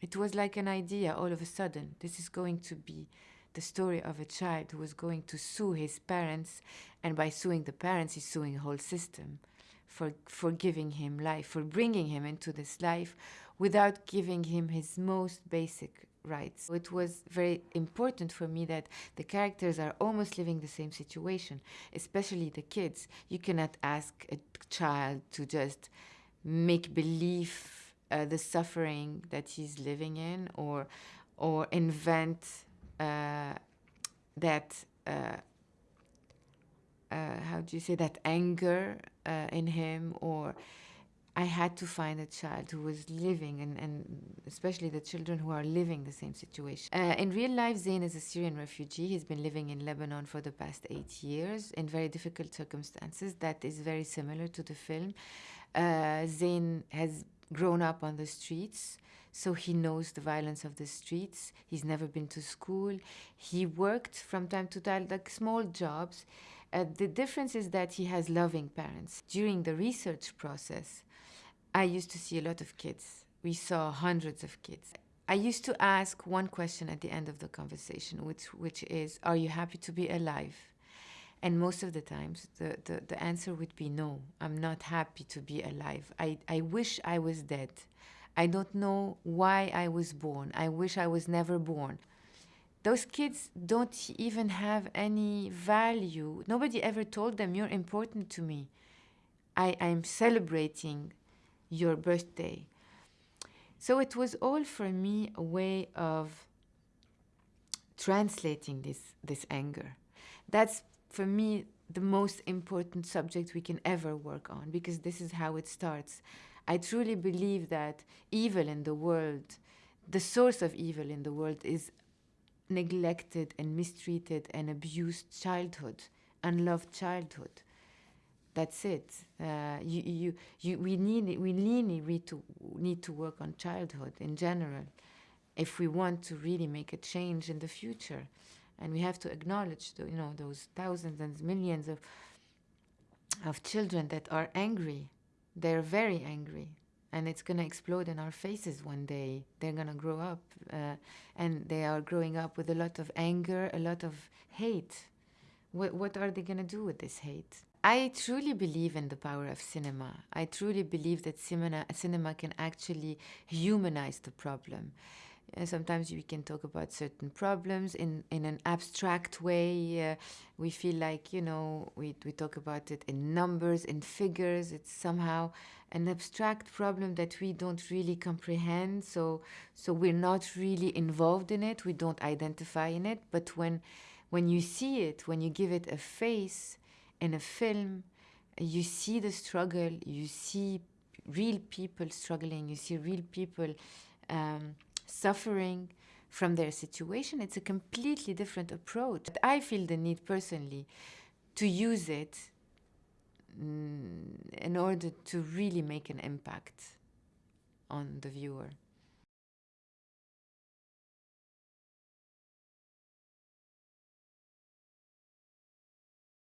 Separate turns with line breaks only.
It was like an idea all of a sudden. This is going to be the story of a child who was going to sue his parents, and by suing the parents, he's suing the whole system for, for giving him life, for bringing him into this life without giving him his most basic rights. It was very important for me that the characters are almost living the same situation, especially the kids. You cannot ask a child to just make believe uh, the suffering that he's living in or or invent uh, that uh, uh, how do you say that anger uh, in him or I had to find a child who was living and, and especially the children who are living the same situation. Uh, in real life, Zain is a Syrian refugee. He's been living in Lebanon for the past eight years in very difficult circumstances. That is very similar to the film. Zain has grown up on the streets, so he knows the violence of the streets. He's never been to school. He worked from time to time, like small jobs. Uh, the difference is that he has loving parents. During the research process, I used to see a lot of kids. We saw hundreds of kids. I used to ask one question at the end of the conversation, which, which is, are you happy to be alive? And most of the times, the, the, the answer would be no, I'm not happy to be alive. I, I wish I was dead. I don't know why I was born. I wish I was never born those kids don't even have any value. Nobody ever told them, you're important to me. I, I'm celebrating your birthday. So it was all for me a way of translating this, this anger. That's for me the most important subject we can ever work on because this is how it starts. I truly believe that evil in the world, the source of evil in the world is neglected and mistreated and abused childhood, unloved childhood. That's it. Uh, you, you, you, we need, we really need to, need to work on childhood in general if we want to really make a change in the future. And we have to acknowledge, the, you know, those thousands and millions of, of children that are angry. They're very angry and it's going to explode in our faces one day. They're going to grow up, uh, and they are growing up with a lot of anger, a lot of hate. What, what are they going to do with this hate? I truly believe in the power of cinema. I truly believe that cinema, cinema can actually humanize the problem. Sometimes we can talk about certain problems in, in an abstract way. Uh, we feel like, you know, we, we talk about it in numbers, in figures. It's somehow an abstract problem that we don't really comprehend. So, so we're not really involved in it. We don't identify in it. But when, when you see it, when you give it a face in a film, you see the struggle, you see real people struggling, you see real people um, suffering from their situation, it's a completely different approach. I feel the need personally to use it mm, in order to really make an impact on the viewer.